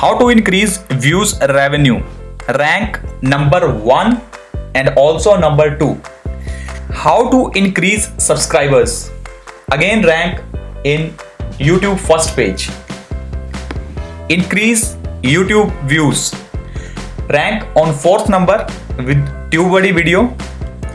how to increase views revenue rank number 1 and also number 2 how to increase subscribers again rank in youtube first page increase youtube views rank on fourth number with tubebuddy video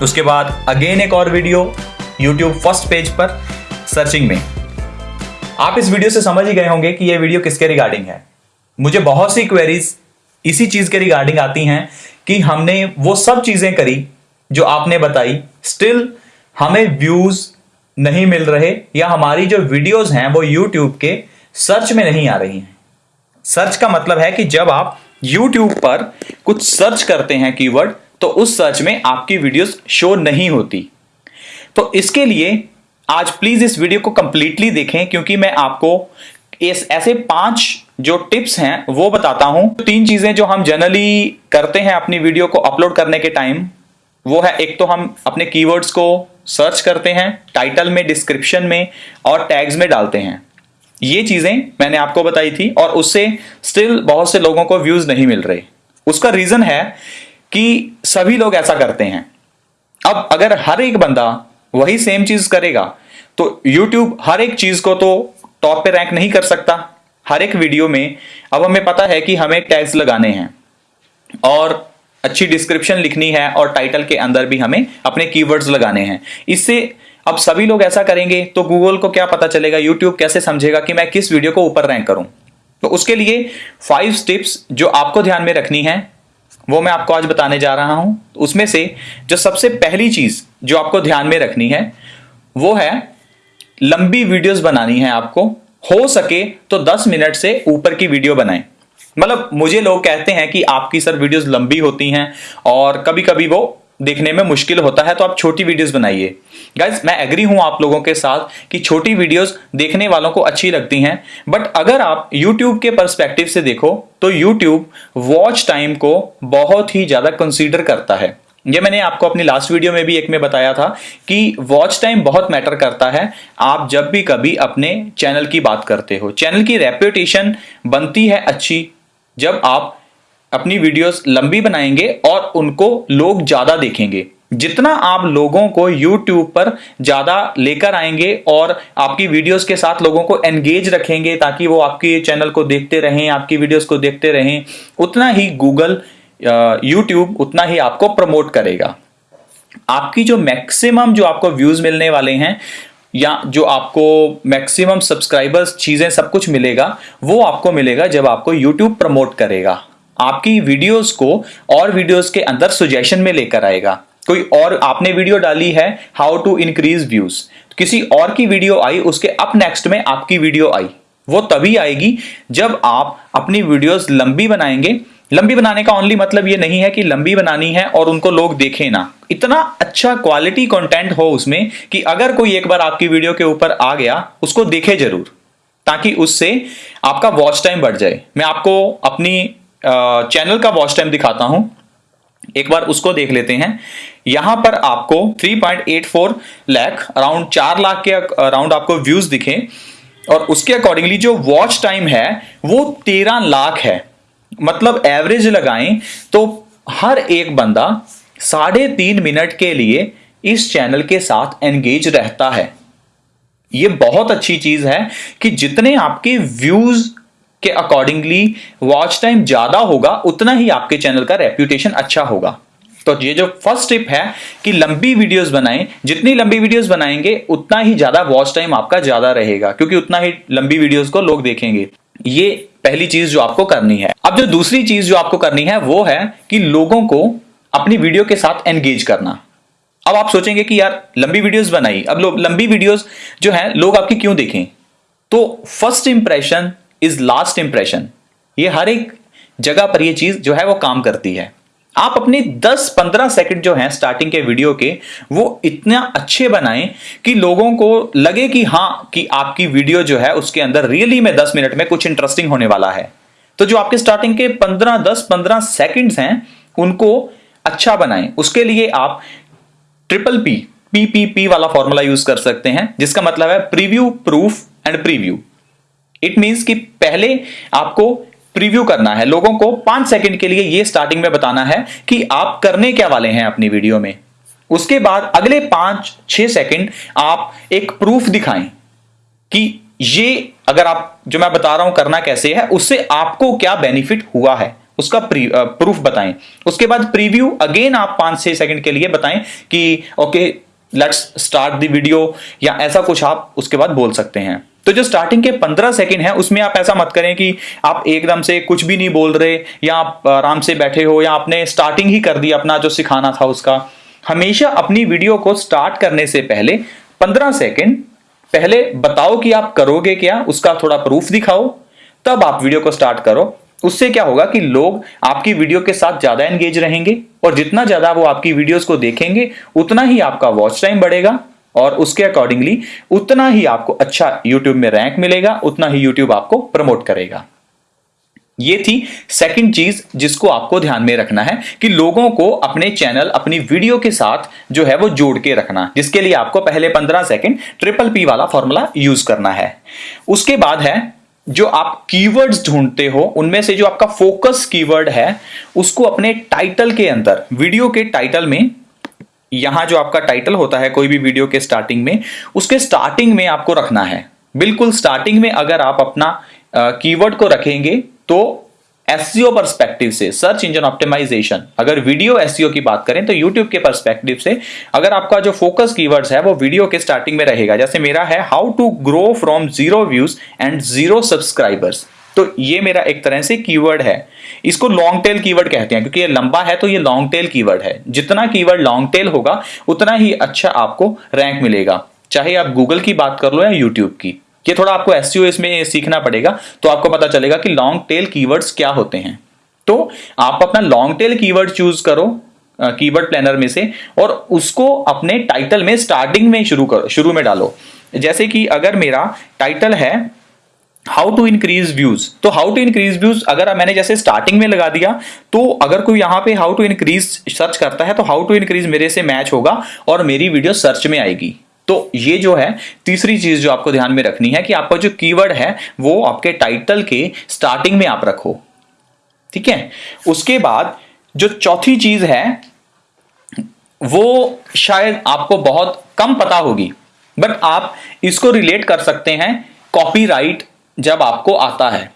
اس کے بعد again ایک اور video YouTube first page پر searching میں۔ آپ اس video سے سمجھ ہی گئے ہوں گے کہ یہ ویڈیو کس کے ریگارڈنگ ہے۔ مجھے بہت سی کوئریز اسی چیز کے ریگارڈنگ آتی ہیں کہ ہم نے وہ سب چیزیں کری جو آپ نے بتائی۔ اسٹل ہمیں ویوز نہیں مل رہے یا ہماری جو ویڈیوز ہیں وہ یوٹیوب کے سرچ میں نہیں آ رہی ہیں۔ سرچ کا مطلب ہے کہ جب آپ یوٹیوب پر کچھ سرچ کرتے ہیں کی ورڈ تو اس سرچ میں آپ کی ویڈیوز شو نہیں ہوتی۔ تو اس کے لیے آج پلیز اس ویڈیو کو کمپلیٹلی دیکھیں، کیونکہ میں آپ کو ایسے پانچ جو ٹپس ہیں وہ بتاتا ہوں۔ تین چیزیں جو ہم جنرلی کرتے ہیں اپنی ویڈیو کو اپلوڈ کرنے کے ٹائم، وہ ہے ایک تو ہم اپنے کی ورڈز کو سرچ کرتے ہیں ٹائٹل میں ڈسکرپشن میں اور ٹیگز میں ڈالتے ہیں۔ یہ چیزیں میں نے آپ کو بتائی تھی اور اس سے اسٹل بہت سے لوگوں کو ویوز نہیں مل رہے۔ اس کا ریزن ہے کہ سبھی لوگ ایسا کرتے ہیں۔ اب اگر ہر ایک بندہ وہی سیم چیز کرے گا، تو یوٹیوب ہر ایک چیز کو تو ٹاپ پہ رینک نہیں کر سکتا۔ ہر ایک ویڈیو میں اب ہمیں پتا ہے کہ ہمیں ٹیگز لگانے ہیں۔ اور اچھی ڈسکرپشن لکھنی ہے اور ٹائٹل کے اندر بھی ہمیں اپنے کی ورڈز لگانے ہیں۔ اس سے اب سبھی لوگ ایسا کریں گے تو گوگل کو کیا پتا چلے گا، یوٹیوب کیسے سمجھے گا کہ میں کس ویڈیو کو اوپر رینک کروں۔ تو اس کے لیے فائیو سٹپس جو آپ کو دھیان میں رکھنی ہیں۔ وہ میں آپ کو آج بتانے جا رہا ہوں۔ اس میں سے جو سب سے پہلی چیز جو آپ کو دھیان میں رکھنی ہے، وہ ہے لمبی ویڈیوز بنانی ہے آپ کو۔ ہو سکے تو دس منٹ سے اوپر کی ویڈیو بنائیں۔ مطلب مجھے لوگ کہتے ہیں کہ آپ کی سر ویڈیوز لمبی ہوتی ہیں اور کبھی کبھی وہ دیکھنے میں مشکل ہوتا ہے تو آپ چھوٹی ویڈیوز بنائیے۔ گائز میں اگری ہوں آپ لوگوں کے ساتھ کہ چھوٹی ویڈیوز دیکھنے والوں کو اچھی لگتی ہیں بٹ اگر آپ یوٹیوب کے پرسپیکٹو سے دیکھو تو یوٹیوب واچ ٹائم کو بہت ہی زیادہ کنسیڈر کرتا ہے۔ یہ میں نے آپ کو اپنی لاسٹ ویڈیو میں بھی ایک میں بتایا تھا کہ واچ ٹائم بہت میٹر کرتا ہے۔ آپ جب بھی کبھی اپنے چینل کی بات کرتے ہو چینل کی ریپوٹیشن بنتی ہے اچھی۔ جب آپ اپنی ویڈیوز لمبی بنائیں گے اور ان کو لوگ زیادہ دیکھیں گے۔ جتنا آپ لوگوں کو یوٹیوب پر زیادہ لے کر آئیں گے اور آپ کی ویڈیوز کے ساتھ لوگوں کو انگیج رکھیں گے تاکہ وہ آپ کے چینل کو دیکھتے رہیں، آپ کی ویڈیوز کو دیکھتے رہیں، اتنا ہی گوگل یوٹیوب اتنا ہی آپ کو پروموٹ کرے گا۔ آپ کی جو میکسیمم جو آپ کو ویوز ملنے والے ہیں یا جو آپ کو میکسیمم سبسکرائبرز چیزیں سب کچھ ملے گا، وہ آپ کو ملے گا جب آپ کو یوٹیوب پروموٹ کرے گا۔ آپ کی ویڈیوز کو اور ویڈیوز کے اندر سوجیشن میں لے کر آئے گا۔ کوئی اور آپ نے ویڈیو ڈالی ہے ہاؤ ٹو انکریز ویوز کسی اور کی ویڈیو آئی، اس کے اپ نیکسٹ میں آپ کی ویڈیو آئی۔ وہ تب ہی آئے گی جب آپ اپنی ویڈیوز لمبی بنائیں گے۔ لمبی بنانے کا اونلی مطلب یہ نہیں ہے کہ لمبی بنانی ہے اور ان کو لوگ دیکھیں نا اتنا اچھا کوالٹی کنٹینٹ ہو اس میں کہ اگر کوئی ایک بار آپ کی ویڈیو کے اوپر آ گیا، اس کو دیکھے ضرور، تاکہ اس سے آپ کا واچ ٹائم بڑھ جائے۔ میں آپ کو اپنی چینل کا واچ ٹائم دکھاتا ہوں۔ ایک بار اس کو دیکھ لیتے ہیں۔ یہاں پر آپ کو 3.84 لاکھ اراؤنڈ چار لاکھ کے اراؤنڈ آپ کو ویوز دکھے اور اس کے اکارڈنگلی جو واچ ٹائم ہے، وہ تیرہ لاکھ ہے۔ مطلب ایوریج لگائیں تو ہر ایک بندہ ساڑھے تین منٹ کے لیے اس چینل کے ساتھ انگیج رہتا ہے۔ یہ بہت اچھی چیز ہے کہ جتنے آپ کے ویوز کے اکارڈنگلی واچ ٹائم زیادہ ہوگا اتنا ہی آپ کے چینل کا ریپیوٹیشن اچھا ہوگا تو یہ جو فرسٹ ٹپ ہے کہ لمبی ویڈیوز بنائیں جتنی لمبی ویڈیوز بنائیں گے اتنا ہی زیادہ واچ ٹائم آپ کا زیادہ رہے گا کیونکہ اتنا ہی لمبی ویڈیوز کو لوگ دیکھیں گے یہ پہلی چیز جو آپ کو کرنی ہے اب جو دوسری چیز جو آپ کو کرنی ہے وہ ہے کہ لوگوں کو اپنی ویڈیو کے ساتھ انگیج کرنا اب آپ سوچیں گے کہ یار لمبی ویڈیوز بنائی اب لمبی ویڈیوز جو ہیں لوگ آپ کی کیوں دیکھیں تو first impression is last impression یہ ہر ایک جگہ پر یہ چیز جو ہے وہ کام کرتی ہے۔ آپ اپنی دس پندرہ سیکنڈ جو ہیں سٹارٹنگ کے ویڈیو کے، وہ اتنا اچھے بنائیں کہ لوگوں کو لگے کہ ہاں کہ آپ کی ویڈیو جو ہے اس کے اندر ریئلی میں دس منٹ میں کچھ انٹرسٹنگ ہونے والا ہے۔ تو جو آپ کے سٹارٹنگ کے پندرہ، دس، پندرہ سیکنڈز ہیں، ان کو اچھا بنائیں۔ اس کے لیے آپ ٹریپل پی پی پی پی والا فارمولا یوز کر سکتے ہیں، جس کا مطلب ہے preview proof and preview it means کہ پہلے آپ کو پریویو کرنا ہے۔ لوگوں کو پانچ سیکنڈ کے لیے یہ سٹارٹنگ میں بتانا ہے کہ آپ کرنے کیا والے ہیں اپنی ویڈیو میں۔ اس کے بعد اگلے پانچ، چھ سیکنڈ آپ ایک پروف دکھائیں کہ یہ اگر آپ، جو میں بتا رہا ہوں کرنا کیسے ہے، اس سے آپ کو کیا بینیفٹ ہوا ہے۔ اس کا پروف بتائیں۔ اس کے بعد پریویو اگین آپ پانچ، چھ سیکنڈ کے لیے بتائیں کہ okay let's start the video یا ایسا کچھ آپ اس کے بعد بول سکتے ہیں۔ تو جو اسٹارٹنگ کے پندرہ سیکنڈ ہیں، اس میں آپ ایسا مت کریں کہ آپ ایک دم سے کچھ بھی نہیں بول رہے یا آپ آرام سے بیٹھے ہو یا آپ نے اسٹارٹنگ ہی کر دی اپنا جو سکھانا تھا اس کا۔ ہمیشہ اپنی ویڈیو کو اسٹارٹ کرنے سے پہلے پندرہ سیکنڈ پہلے بتاؤ کہ آپ کرو گے کیا، اس کا تھوڑا پروف دکھاؤ۔ تب آپ ویڈیو کو اسٹارٹ کرو۔ اس سے کیا ہوگا کہ لوگ آپ کی ویڈیو کے ساتھ زیادہ انگیج رہیں گے۔ اور جتنا زیادہ وہ آپ کی ویڈیوز کو دیکھیں گے، اتنا ہی آپ کا واچ ٹائم بڑھے گا اور اس کے اکارڈنگلی اتنا ہی آپ کو اچھا یوٹیوب میں رینک ملے گا، اتنا ہی یوٹیوب آپ کو پرموٹ کرے گا۔ یہ تھی سیکنڈ چیز جس کو آپ کو دھیان میں رکھنا ہے کہ لوگوں کو اپنے چینل اپنی ویڈیو کے ساتھ جو ہے وہ جوڑ کے رکھنا، جس کے لیے آپ کو پہلے پندرہ سیکنڈ ٹریپل پی والا فارمولا یوز کرنا ہے۔ اس کے بعد ہے جو آپ کی ورڈز ڈھونڈتے ہو، ان میں سے جو آپ کا فوکس کی ورڈ ہے، اس کو اپنے ٹائٹل کے اندر ویڈیو کے ٹائٹل میں، یہاں جو آپ کا ٹائٹل ہوتا ہے کوئی بھی ویڈیو کے سٹارٹنگ میں، اس کے سٹارٹنگ میں آپ کو رکھنا ہے۔ بالکل سٹارٹنگ میں اگر آپ اپنا کیورڈ کو رکھیں گے، تو ایس پرسپیکٹو سے سرچ انجن آپٹیمائزیشن اگر ویڈیو ایس کی بات کریں تو یوٹیوب کے پرسپیکٹو سے، اگر آپ کا جو فوکس کی ہے وہ ویڈیو کے سٹارٹنگ میں رہے گا. جیسے میرا ہے how to grow from zero views and zero subscribers تو یہ میرا ایک طرح سے کی ہے. اس کو لانگ ٹیل کی کہتے ہیں، کیونکہ یہ لمبا ہے تو یہ لانگ ٹیل کی ہے. جتنا کی ورڈ لانگ ٹیل ہوگا، اتنا ہی اچھا آپ کو رینک ملے گا. چاہے آپ گوگل کی بات کر لو یا یوٹیوب کی. یہ تھوڑا آپ کو ایس اس میں سیکھنا پڑے گا، تو آپ کو پتا چلے گا کہ لانگ ٹیل کی کیا ہوتے ہیں۔ تو آپ اپنا لانگ ٹیل کی چوز کرو کی ورڈ میں سے، اور اس کو اپنے ٹائٹل میں اسٹارٹنگ میں شروع کرو، شروع میں ڈالو۔ جیسے کہ اگر میرا ٹائٹل ہے ہاؤ ٹو انکریز ویوز تو ہاؤ ٹو انکریز ویوز اگر میں نے جیسے اسٹارٹنگ میں لگا دیا، تو اگر کوئی یہاں پہ ہاؤ ٹو انکریز سرچ کرتا ہے، تو ہاؤ ٹو انکریز میرے سے میچ ہوگا اور میری ویڈیو سرچ میں آئے گی۔ تو یہ جو ہے تیسری چیز جو آپ کو دھیان میں رکھنی ہے کہ آپ کا جو کی ورڈ ہے وہ آپ کے ٹائٹل کے سٹارٹنگ میں آپ رکھو۔ ٹھیک ہے؟ اس کے بعد جو چوتھی چیز ہے وہ شاید آپ کو بہت کم پتا ہوگی بٹ آپ اس کو ریلیٹ کر سکتے ہیں کاپی رائٹ جب آپ کو آتا ہے۔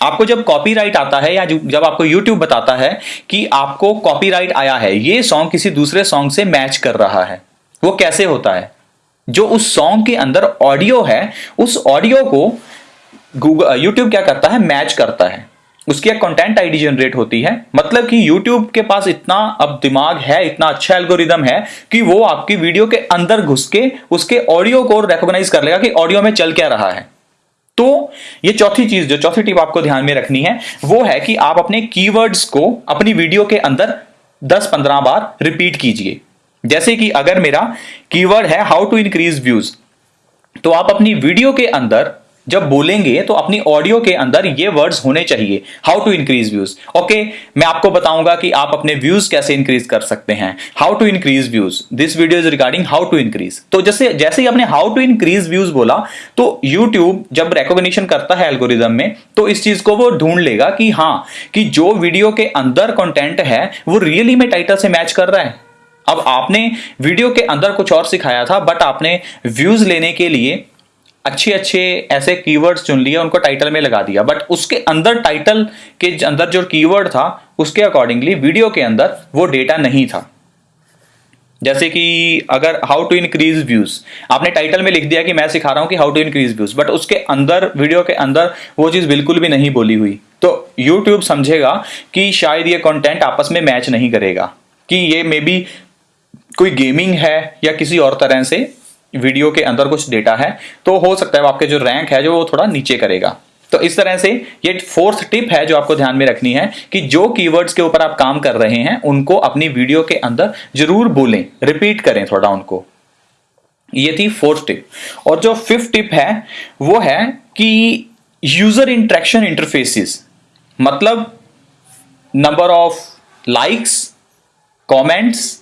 آپ کو جب کاپی رائٹ آتا ہے یا جب آپ کو یوٹیوب بتاتا ہے کہ آپ کو کاپی رائٹ آیا ہے، یہ سانگ کسی دوسرے سانگ سے میچ کر رہا ہے۔ وہ کیسے ہوتا ہے؟ جو اس سانگ کے اندر آڈیو ہے، اس آڈیو کو گوگل یوٹیوب uh, کیا کرتا ہے؟ میچ کرتا ہے۔ اس کی ایک کنٹینٹ آئی ڈی جنریٹ ہوتی ہے۔ مطلب کہ یوٹیوب کے پاس اتنا اب دماغ ہے، اتنا اچھا الگوریدم ہے کہ وہ آپ کی ویڈیو کے اندر گھس کے اس کے آڈیو کو ریکوگنائز کر لے گا کہ آڈیو میں چل کیا رہا ہے۔ تو یہ چوتھی چیز، جو چوتھی ٹپ آپ کو دھیان میں رکھنی ہے، وہ ہے کہ آپ اپنے کی ورڈز کو اپنی ویڈیو کے اندر دس پندرہ بار ریپیٹ کیجیے۔ جیسے کہ اگر میرا کی ورڈ ہے ہاؤ ٹو انکریز ویوز تو آپ اپنی ویڈیو کے اندر جب بولیں گے تو اپنی آڈیو کے اندر یہ ورڈز ہونے چاہیے how to increase views okay میں آپ کو بتاؤں گا کہ آپ اپنے ویوز کیسے انکریز کر سکتے ہیں۔ How to increase views this video is regarding how to increase تو جیسے جیسے ہی آپ نے ہاؤ ٹو انکریز ویوز بولا، تو یوٹیوب جب ریکوگنیشن کرتا ہے الگوریزم میں، تو اس چیز کو وہ ڈھونڈ لے گا کہ ہاں کہ جو ویڈیو کے اندر کنٹینٹ ہے، وہ ریئلی میں ٹائٹل سے میچ کر رہا ہے۔ اب آپ نے ویڈیو کے اندر کچھ اور سکھایا تھا بٹ آپ نے ویوز لینے کے لیے اچھے اچھے ایسے کی ورڈ چن لیے، ان کو ٹائٹل میں لگا دیا۔ بٹ اس کے اندر ٹائٹل کے اندر جو کی ورڈ تھا، اس کے اکارڈنگلی ویڈیو کے اندر وہ ڈیٹا نہیں تھا۔ جیسے کہ اگر ہاؤ ٹو انکریز ویوز آپ نے ٹائٹل میں لکھ دیا کہ میں سکھا رہا ہوں کہ how to increase views but اس کے اندر ویڈیو کے اندر وہ چیز بالکل بھی نہیں بولی ہوئی۔ تو یوٹیوب سمجھے گا کہ شاید یہ کانٹینٹ آپس میں میچ نہیں کرے گا، کہ یہ مے بی کوئی گیمنگ ہے یا کسی اور طرح سے ویڈیو کے اندر کچھ ڈیٹا ہے، تو ہو سکتا ہے آپ کے جو رینک ہے جو وہ تھوڑا نیچے کرے گا۔ تو اس طرح سے یہ فورتھ ٹپ ہے جو آپ کو دھیان میں رکھنی ہے کہ جو کی ورڈز کے اوپر آپ کام کر رہے ہیں، ان کو اپنی ویڈیو کے اندر ضرور بولیں ریپیٹ کریں تھوڑا ان کو۔ یہ تھی فورتھ ٹپ اور جو ففتھ ٹپ ہے، وہ ہے کہ یوزر انٹریکشن انٹرفیسز مطلب نمبر آف لائکس کامنٹس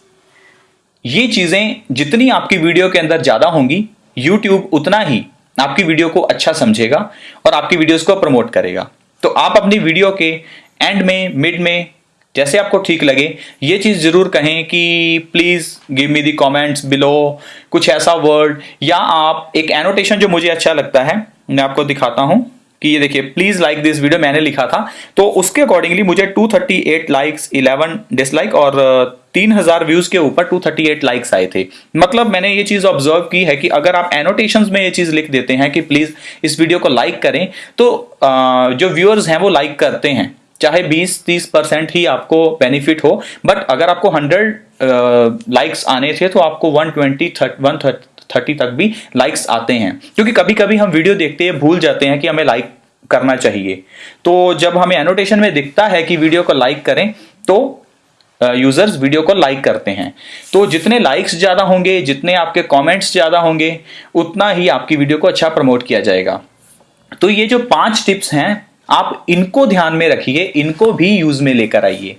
یہ چیزیں جتنی آپ کی ویڈیو کے اندر زیادہ ہوں گی، یوٹیوب اتنا ہی آپ کی ویڈیو کو اچھا سمجھے گا اور آپ کی ویڈیوز کو پروموٹ کرے گا۔ تو آپ اپنی ویڈیو کے اینڈ میں مڈ میں، جیسے آپ کو ٹھیک لگے، یہ چیز ضرور کہیں کہ please give me the comments below کچھ ایسا ورڈ یا آپ ایک اینوٹیشن جو مجھے اچھا لگتا ہے، میں آپ کو دکھاتا ہوں۔ کہ یہ دیکھیے پلیز لائک دس ویڈیو میں نے لکھا تھا۔ تو اس کے اکارڈنگلی مجھے 238 لائکس 11 ڈس لائک اور تین ویوز کے اوپر 238 لائکس آئے تھے۔ مطلب میں نے یہ چیز آبزرو کی ہے کہ اگر آپ اینوٹیشنز میں یہ چیز لکھ دیتے ہیں کہ پلیز اس ویڈیو کو لائک کریں، تو جو ویورز ہیں وہ لائک کرتے ہیں۔ چاہے بیس تیس پرسینٹ ہی آپ کو بینیفٹ ہو بٹ اگر آپ کو ہنڈریڈ لائکس آنے تھے تو آپ کو ون ٹوینٹی ون تھرٹی تک بھی لائکس آتے ہیں۔ کیونکہ کبھی کبھی ہم ویڈیو دیکھتے ہیں، بھول جاتے ہیں کہ ہمیں لائک کرنا چاہیے۔ تو جب ہمیں اینوٹیشن میں دکھتا ہے کہ ویڈیو کو لائک کریں، تو یوزرز ویڈیو کو لائک کرتے ہیں۔ تو جتنے لائکس زیادہ ہوں گے، جتنے آپ کے کامنٹس زیادہ ہوں گے، اتنا ہی آپ کی ویڈیو کو اچھا پرموٹ کیا جائے گا۔ تو یہ جو پانچ ٹپس ہیں، آپ ان کو دھیان میں رکھیے، ان کو بھی یوز میں لے کر آئیے۔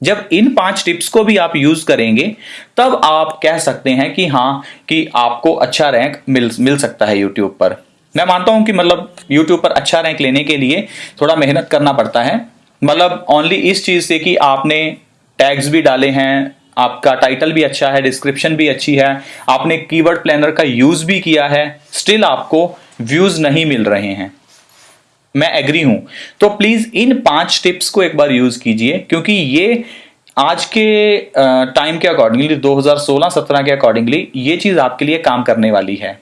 جب ان پانچ ٹپس کو بھی آپ یوز کریں گے، تب آپ کہہ سکتے ہیں کہ ہاں کہ آپ کو اچھا رینک مل سکتا ہے یوٹیوب پر۔ میں مانتا ہوں کہ مطلب یوٹیوب پر اچھا رینک لینے کے لیے تھوڑا محنت کرنا پڑتا ہے۔ مطلب اونلی اس چیز سے کہ آپ نے ٹیگز بھی ڈالے ہیں، آپ کا ٹائٹل بھی اچھا ہے ڈسکرپشن بھی اچھی ہے، آپ نے کی ورڈ پلانر کا یوز بھی کیا ہے اسٹل آپ کو ویوز نہیں مل رہے ہیں۔ میں ایگری ہوں۔ تو پلیز ان پانچ ٹپس کو ایک بار یوز کیجیے، کیونکہ یہ آج کے ٹائم کے اکارڈنگلی دو ہزار سولہ، سترہ کے اکارڈنگلی یہ چیز آپ کے لیے کام کرنے والی ہے۔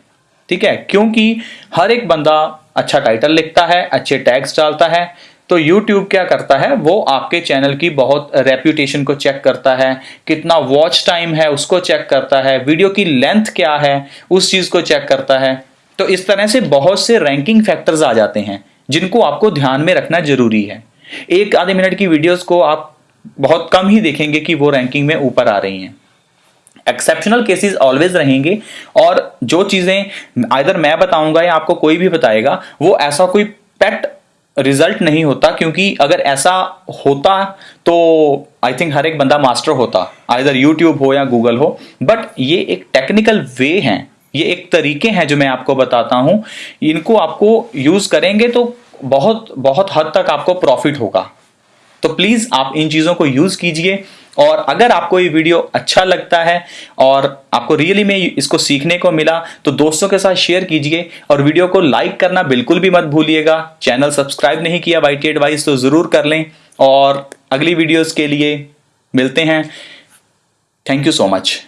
ٹھیک ہے؟ کیونکہ ہر ایک بندہ اچھا ٹائٹل لکھتا ہے، اچھے ٹیگس ڈالتا ہے، تو یوٹیوب کیا کرتا ہے؟ وہ آپ کے چینل کی بہت ریپیوٹیشن کو چیک کرتا ہے، کتنا واچ ٹائم ہے اس کو چیک کرتا ہے ویڈیو کی لینتھ کیا ہے، اس چیز کو چیک کرتا ہے۔ تو اس طرح سے بہت سے رینکنگ فیکٹرز آ جاتے ہیں۔ جن کو آپ کو دھیان میں رکھنا ضروری ہے۔ ایک آدھے منٹ کی ویڈیوز کو آپ بہت کم ہی دیکھیں گے کہ وہ رینکنگ میں اوپر آ رہی ہیں۔ ایکسپشنل کیسز آلویز رہیں گے اور جو چیزیں آئدر میں بتاؤں گا یا آپ کو کوئی بھی بتائے گا، وہ ایسا کوئی پیٹ ریزلٹ نہیں ہوتا کیونکہ اگر ایسا ہوتا تو آئی تھنک ہر ایک بندہ ماسٹر ہوتا آئدر یوٹیوب ہو یا گوگل ہو۔ بٹ یہ ایک ٹیکنیکل وے ہیں۔ یہ ایک طریقے ہیں جو میں آپ کو بتاتا ہوں۔ ان کو آپ کو یوز کریں گے تو بہت بہت حد تک آپ کو پروفٹ ہوگا۔ تو پلیز آپ ان چیزوں کو یوز کیجیے۔ اور اگر آپ کو یہ ویڈیو اچھا لگتا ہے اور آپ کو ریئلی میں اس کو سیکھنے کو ملا، تو دوستوں کے ساتھ شیئر کیجیے۔ اور ویڈیو کو لائک کرنا بالکل بھی مت بھولیے گا۔ چینل سبسکرائب نہیں کیا وائی ٹی ایڈوائز تو ضرور کر لیں۔ اور اگلی ویڈیوز کے لیے ملتے ہیں۔ Thank you so much